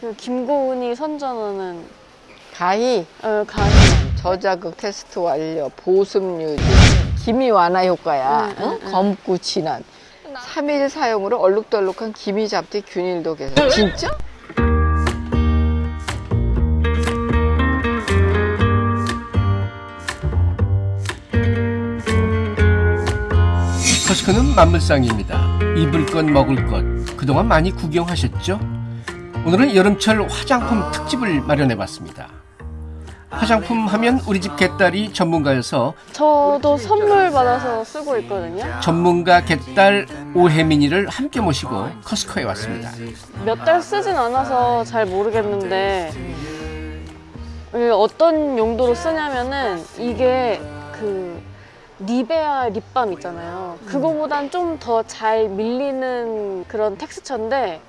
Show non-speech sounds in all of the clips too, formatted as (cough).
그 김고은이 선전하는 가히 어, 강의. 저자극 테스트 완료, 보습 유지, 기미 완화 효과야. 응, 어? 응, 응. 검고 진한. 3일 사용으로 얼룩덜룩한 기미 잡티 균일도 개선. 진짜? 커스크는 만물상입니다. 입을 것 먹을 것 그동안 많이 구경하셨죠? 오늘은 여름철 화장품 특집을 마련해봤습니다. 화장품 하면 우리 집 개딸이 전문가여서 저도 선물 받아서 쓰고 있거든요. 전문가 개딸 오혜민이를 함께 모시고 커스코에 왔습니다. 몇 달 쓰진 않아서 잘 모르겠는데 이게 어떤 용도로 쓰냐면은 이게 그 니베아 립밤 있잖아요. 그거보단 좀 더 잘 밀리는 그런 텍스처인데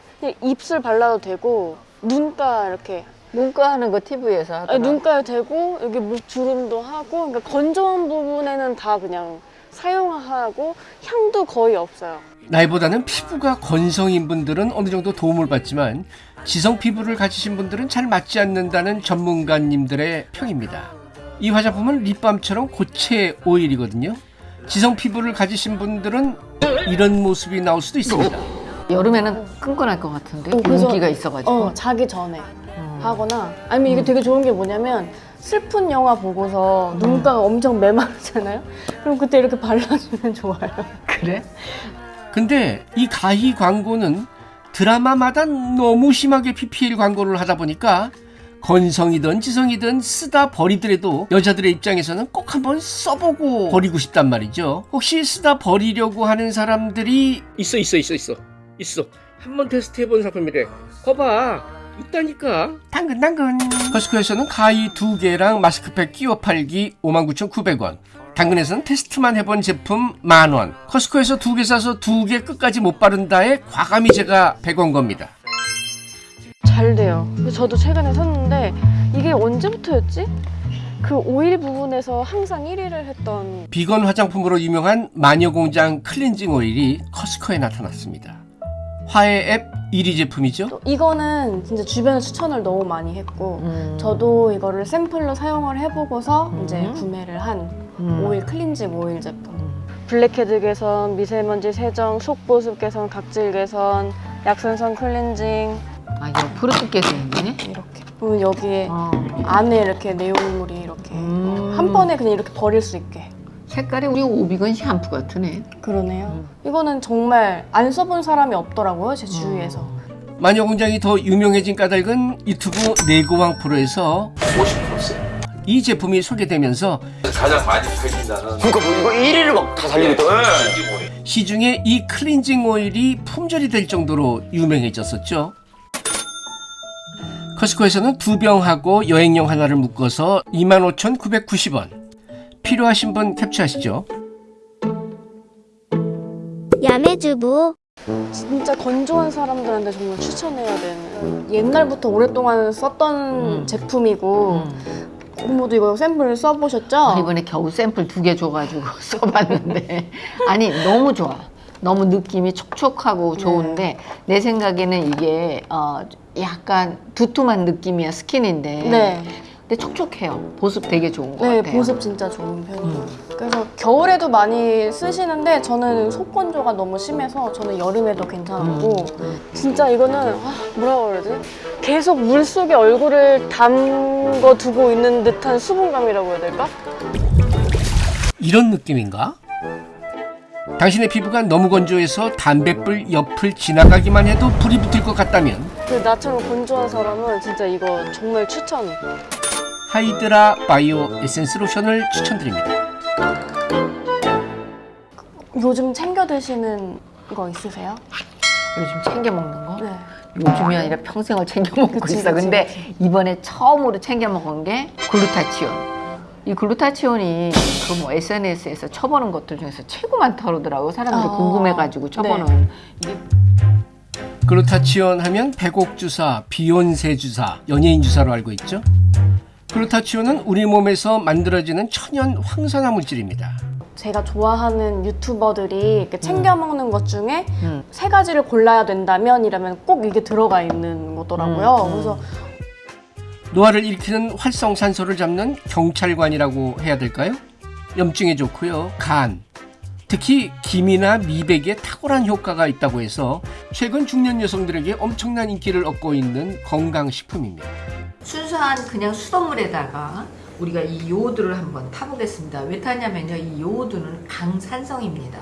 입술 발라도 되고 눈가 이렇게 문과 하는 거 TV에서 아니, 하더라. 눈가에 되고 여기 목 주름도 하고 그러니까 건조한 부분에는 다 그냥 사용하고 향도 거의 없어요. 나이보다는 피부가 건성인 분들은 어느 정도 도움을 받지만 지성 피부를 가지신 분들은 잘 맞지 않는다는 전문가님들의 평입니다. 이 화장품은 립밤처럼 고체 오일이거든요. 지성 피부를 가지신 분들은 이런 모습이 나올 수도 있습니다. 여름에는 끈끈할 것 같은데 어, 그래서- 윤기가 있어가지고. 어, 자기 전에 음. 하거나 아니면 이게 되게 좋은 게 뭐냐면 슬픈 영화 보고서 눈가가 엄청 메마르잖아요. 그럼 그때 이렇게 발라주면 좋아요. (laughs) 그래? 근데 이 가히 광고는 드라마마다 너무 심하게 PPL 광고를 하다 보니까 건성이든 지성이든 쓰다 버리더라도 여자들의 입장에서는 꼭 한번 써보고 버리고 싶단 말이죠. 혹시 쓰다 버리려고 하는 사람들이 있어 있어 있어 있어 있어 한번 테스트해본 상품이래. 거봐 있다니까. 당근 당근. 커스코에서는 가위 두 개랑 마스크팩 끼워 팔기 59,900원. 당근에서는 테스트만 해본 제품 만원. 커스코에서 두개 사서 두개 끝까지 못 바른다에 과감히 제가 100원 겁니다. 잘 돼요. 저도 최근에 샀는데 이게 언제부터였지? 그 오일 부분에서 항상 1위를 했던 비건 화장품으로 유명한 마녀공장 클렌징 오일이 커스코에 나타났습니다. 화해 앱 1위 제품이죠. 또 이거는 진짜 주변에 추천을 너무 많이 했고 음. 저도 이거를 샘플로 사용을 해보고서 음. 이제 구매를 한 음. 오일 클렌징 오일 제품. 음. 블랙헤드 개선, 미세먼지 세정, 속보습 개선, 각질 개선, 약산성 클렌징 아, 이거 푸르트께서 있네. 이렇게. 그리고 여기에 어. 안에 이렇게 내용물이 이렇게 음. 한 번에 그냥 이렇게 버릴 수 있게. 색깔이 우리 오비건 샴푸 같으네. 그러네요. 음. 이거는 정말 안 써본 사람이 없더라고요 제 주위에서. 어. 마녀 공장이 더 유명해진 까닭은 유튜브 내고왕 프로에서 50%. 이 제품이 소개되면서 가장 많이 팔린다는 그러니까 뭐 이거 1위를 막 다 달리겠다. 예. 신기모래. 시중에 이 클렌징 오일이 품절이 될 정도로 유명해졌었죠. 커스코에서는 두 병하고 여행용 하나를 묶어서 25,990원. 필요하신 분 캡처하시죠. 야매주부 진짜 건조한 사람들한테 정말 추천해야 되는 옛날부터 오랫동안 썼던 음. 제품이고 음. 고모도 이거 샘플 써보셨죠? 아, 이번에 겨우 샘플 두 개 줘가지고 (laughs) 써봤는데 아니 너무 좋아. 너무 느낌이 촉촉하고 좋은데 내 생각에는 이게 어 약간 두툼한 느낌이야 스킨인데 네, 근데 촉촉해요. 보습 되게 좋은 것 네 같아요. 보습 진짜 좋은 편이에요. 그래서 겨울에도 많이 쓰시는데 저는 속건조가 너무 심해서 저는 여름에도 괜찮고 진짜 이거는 아, 뭐라고 그러지? 계속 물 속에 얼굴을 담궈 두고 있는 듯한 수분감이라고 해야 될까? 이런 느낌인가? 당신의 피부가 너무 건조해서 담뱃불 옆을 지나가기만 해도 불이 붙을 것 같다면 그 나처럼 건조한 사람은 진짜 이거 정말 추천. 하이드라 바이오 에센스 로션을 추천드립니다. 요즘 챙겨 드시는 거 있으세요? 요즘 챙겨 먹는 거? 네. 요즘이 아니라 평생을 챙겨 먹고 그치, 있어. 그치, 근데 그치. 이번에 처음으로 챙겨 먹은 게 글루타치온. 이 글루타치온이 그 뭐 SNS에서 쳐보는 것들 중에서 최고 많다 그러더라고. 사람들이 아, 궁금해가지고 쳐보는. 네. 이게 글루타치온 하면 배곡 주사, 비욘세 주사, 연예인 주사로 알고 있죠? 글루타치온은 우리 몸에서 만들어지는 천연 황산화 물질입니다. 제가 좋아하는 유튜버들이 이렇게 챙겨 먹는 것 중에 음. 세 가지를 골라야 된다면 이라면 꼭 이게 들어가 있는 거더라고요. 음, 음. 그래서 노화를 일으키는 활성산소를 잡는 경찰관이라고 해야 될까요? 염증에 좋고요. 간, 특히 기미나 미백에 탁월한 효과가 있다고 해서 최근 중년 여성들에게 엄청난 인기를 얻고 있는 건강식품입니다. 순수한 그냥 수돗물에다가 우리가 이 요오드를 한번 타보겠습니다. 왜 타냐면요. 이 요오드는 강산성입니다.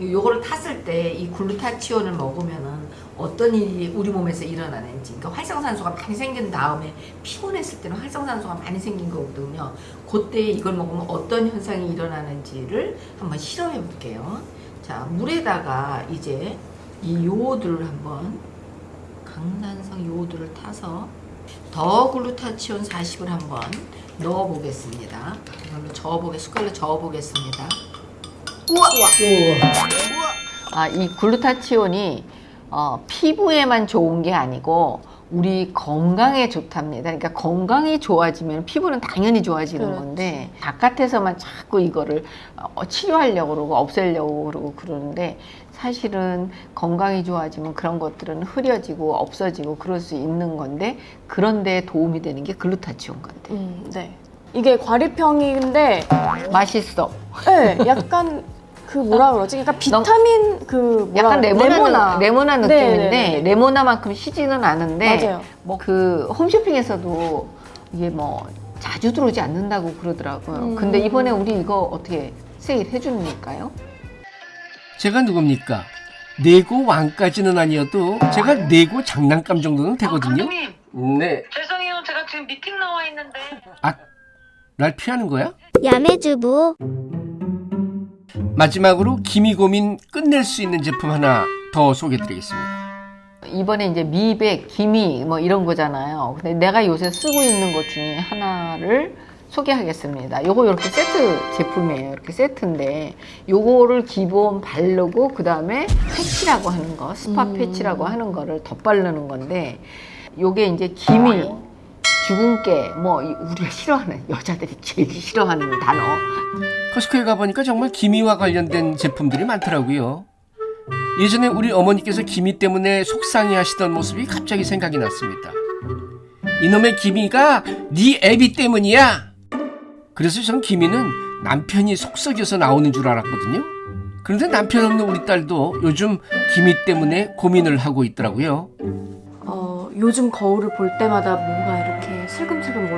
요거를 탔을 때 이 글루타치온을 먹으면은 어떤 일이 우리 몸에서 일어나는지 그러니까 활성산소가 많이 생긴 다음에 피곤했을 때는 활성산소가 많이 생긴 거거든요. 그때 이걸 먹으면 어떤 현상이 일어나는지를 한번 실험해 볼게요. 자, 물에다가 이제 이 요오드를 한번 강산성 요오드를 타서 더 글루타치온 40을 한번 넣어 보겠습니다. 이걸로 저어 보게 숟갈로 저어 보겠습니다. 우와! 아, 이 글루타치온이 어, 피부에만 좋은 게 아니고 우리 건강에 좋답니다. 그러니까 건강이 좋아지면 피부는 당연히 좋아지는 그렇지. 건데 바깥에서만 자꾸 이거를 어, 치료하려고 그러고 없애려고 그러고 그러는데 사실은 건강이 좋아지면 그런 것들은 흐려지고 없어지고 그럴 수 있는 건데 그런데 도움이 되는 게 글루타치온 같아요. 음, 네. 이게 과립형인데 맛있어. 네, 약간 그 뭐라 그러지? 그러니까 비타민 그 뭐라 약간 레모나, 레모나. 레모나 네, 느낌인데 네, 네. 레모나만큼 시지는 않은데 맞아요. 뭐그 홈쇼핑에서도 이게 뭐 자주 들어오지 않는다고 그러더라고요. 음. 근데 이번에 우리 이거 어떻게 세일 해주니까요? 제가 누굽니까? 내고 왕까지는 아니어도 제가 내고 장난감 정도는 되거든요. 감독님 네. 죄송해요 제가 지금 미팅 나와 있는데 아, 날 피하는 거야? 야매주부 마지막으로 기미 고민 끝낼 수 있는 제품 하나 더 소개드리겠습니다. 이번에 이제 미백, 기미 뭐 이런 거잖아요. 근데 내가 요새 쓰고 있는 것 중에 하나를 소개하겠습니다. 요거 이렇게 세트 제품이에요. 이렇게 세트인데 요거를 기본 바르고 그 다음에 패치라고 하는 거, 스파 음. 패치라고 하는 거를 덧바르는 건데 요게 이제 기미, 주근깨 뭐 이- 우리가 싫어하는 여자들이 제일 싫어하는 단어 커스코에 가보니까 정말 기미와 관련된 제품들이 많더라고요. 예전에 우리 어머니께서 기미 때문에 속상해 하시던 모습이 갑자기 생각이 났습니다. 이놈의 기미가 네 애비 때문이야. 그래서 전 기미는 남편이 속썩여서 나오는 줄 알았거든요. 그런데 남편 없는 우리 딸도 요즘 기미 때문에 고민을 하고 있더라고요. 어, 요즘 거울을 볼 때마다 뭔가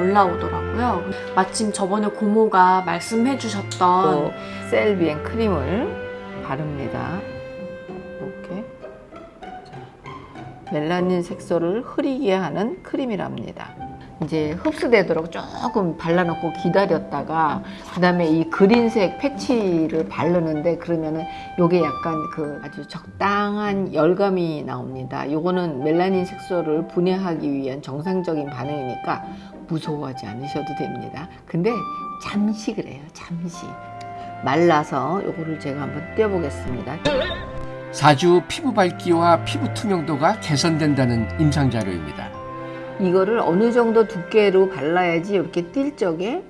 올라오더라고요. 마침 저번에 고모가 말씀해 주셨던 또 셀비엔 크림을 바릅니다. 이렇게 자, 멜라닌 색소를 흐리게 하는 크림이랍니다. 이제 흡수되도록 조금 발라놓고 기다렸다가 그 다음에 이 그린색 패치를 바르는데 그러면은 요게 약간 그 아주 적당한 열감이 나옵니다. 요거는 멜라닌 색소를 분해하기 위한 정상적인 반응이니까 무서워하지 않으셔도 됩니다. 근데 잠시 그래요. 잠시. 말라서 요거를 제가 한번 떼어 보겠습니다. 4주 피부 밝기와 피부 투명도가 개선된다는 임상 자료입니다. 이거를 어느 정도 두께로 발라야지 이렇게 띌 적에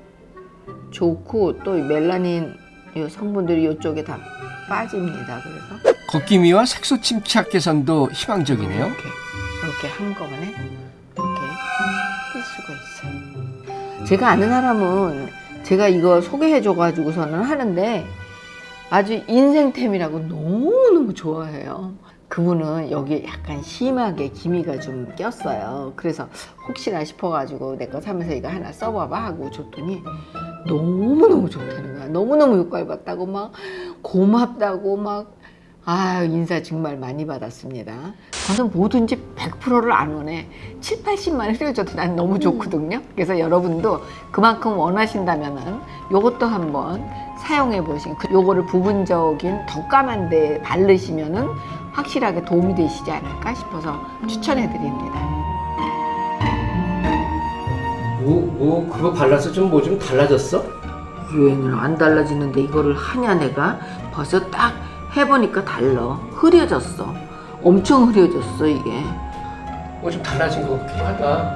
좋고 또이 멜라닌 요 성분들이 이쪽에 다 빠집니다. 그래서 걷기미와 색소 침착 개선도 희망적이네요. 이렇게 이렇게 한꺼번에 이렇게 뜰 수가 있어요. 제가 아는 사람은 제가 이거 소개해줘 가지고서는 하는데 아주 인생템이라고 너무너무 좋아해요. 그분은 여기 약간 심하게 기미가 좀 꼈어요. 그래서 혹시나 싶어가지고 내 거 사면서 이거 하나 써봐봐 하고 줬더니 너무너무 좋다는 거야. 너무너무 효과를 봤다고 막 고맙다고 막 아, 인사 정말 많이 받았습니다. 저는 뭐든지 100%를 안 원해. 7, 80만 흐려져도 난 너무 좋거든요. 그래서 여러분도 그만큼 원하신다면 은 요것도 한번 사용해 보시고 그 요거를 부분적인 더 까만 데 바르시면은 확실하게 도움이 되시지 않을까 싶어서 추천해 드립니다. 뭐, 뭐 그거 발라서 좀 뭐 좀 달라졌어? 유행은 안 달라지는데 이거를 하냐 내가 벌써 딱 해보니까 달라. 흐려졌어. 엄청 흐려졌어 이게. 뭐 좀 달라진 것 같기도 하다.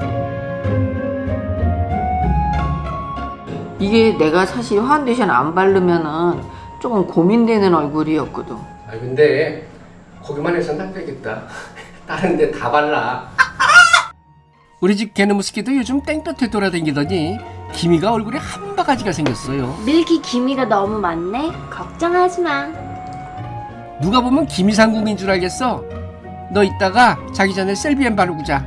이게 내가 사실 파운데이션 안 바르면은 조금 고민되는 얼굴이었거든. 아 근데 거기만 해서는 안 되겠다. (laughs) 다른 데 다 발라. (laughs) 우리 집 개놈스키도 요즘 땡볕에 돌아다니더니 기미가 얼굴에 한 바가지가 생겼어요. 밀키 기미가 너무 많네. 걱정하지 마. 누가 보면 기미상궁인 줄 알겠어. 너 이따가 자기 전에 셀비엔 바르고 자.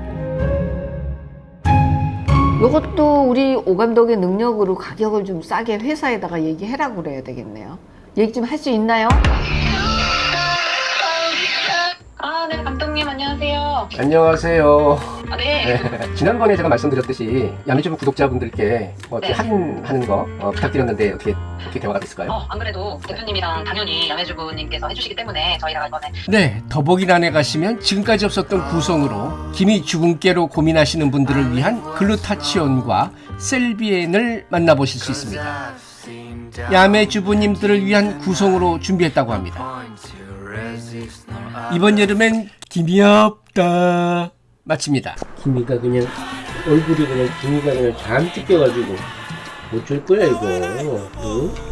이것도 우리 오 감독의 능력으로 가격을 좀 싸게 회사에다가 얘기해라고 그래야 되겠네요. 얘기 좀 할 수 있나요? 감독님 안녕하세요. 안녕하세요. 아, 네. (laughs) 지난번에 제가 말씀드렸듯이 야매주부 구독자분들께 뭐 네. 할인하는 거 어, 부탁드렸는데 어떻게 어떻게 대화가 됐을까요? 어, 안 그래도 대표님이랑 당연히 야매주부님께서 해주시기 때문에 저희가 이번에 네, 더보기란에 가시면 지금까지 없었던 구성으로 기미 주근깨로 고민하시는 분들을 위한 글루타치온과 셀비엔을 만나보실 수 있습니다. 야매 주부님들을 위한 구성으로 준비했다고 합니다. 이번 여름엔 기미 없다 마칩니다. 기미가 그냥 얼굴이 그냥 기미가 그냥 껴가지고 못줄 거야 이거. 응?